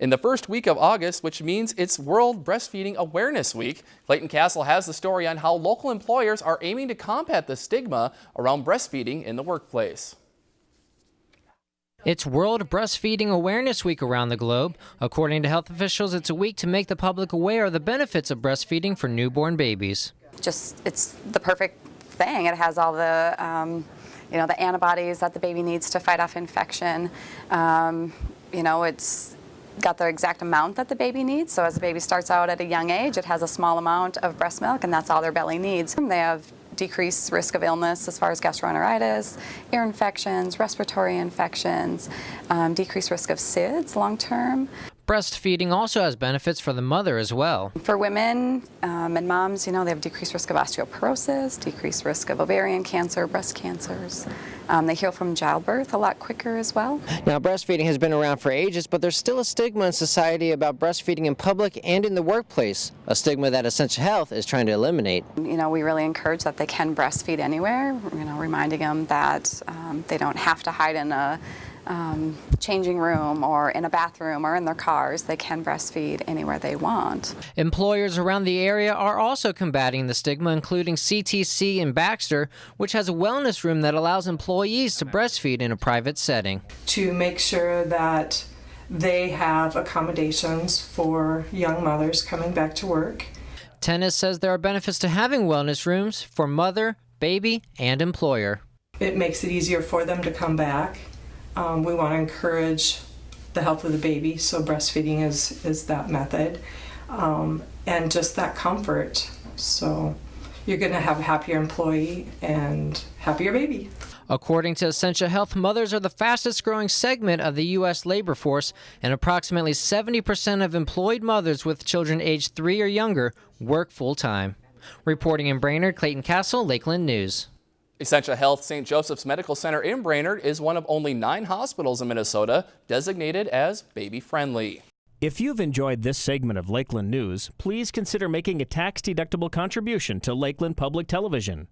In the first week of August, which means it's World Breastfeeding Awareness Week, Clayton Castle has the story on how local employers are aiming to combat the stigma around breastfeeding in the workplace. It's World Breastfeeding Awareness Week around the globe. According to health officials, it's a week to make the public aware of the benefits of breastfeeding for newborn babies. Just, it's the perfect thing. It has all the, um, you know, the antibodies that the baby needs to fight off infection. Um, you know, it's got the exact amount that the baby needs. So as the baby starts out at a young age, it has a small amount of breast milk and that's all their belly needs. They have decreased risk of illness as far as gastroenteritis, ear infections, respiratory infections, um, decreased risk of SIDS long term. Breastfeeding also has benefits for the mother as well. For women um, and moms, you know, they have decreased risk of osteoporosis, decreased risk of ovarian cancer, breast cancers. Um, they heal from childbirth a lot quicker as well. Now, breastfeeding has been around for ages, but there's still a stigma in society about breastfeeding in public and in the workplace, a stigma that Essentia Health is trying to eliminate. You know, we really encourage that they can breastfeed anywhere, you know, reminding them that um, they don't have to hide in a um, changing room or in a bathroom or in their cars. They can breastfeed anywhere they want. Employers around the area are also combating the stigma, including CTC in Baxter, which has a wellness room that allows employees to breastfeed in a private setting. To make sure that they have accommodations for young mothers coming back to work. Tennis says there are benefits to having wellness rooms for mother, baby, and employer. It makes it easier for them to come back um, we want to encourage the health of the baby, so breastfeeding is, is that method. Um, and just that comfort. So you're going to have a happier employee and happier baby. According to Essentia Health, mothers are the fastest growing segment of the U.S. labor force, and approximately 70% of employed mothers with children aged three or younger work full time. Reporting in Brainerd, Clayton Castle, Lakeland News. Essentia Health St. Joseph's Medical Center in Brainerd is one of only nine hospitals in Minnesota designated as baby-friendly. If you've enjoyed this segment of Lakeland News, please consider making a tax-deductible contribution to Lakeland Public Television.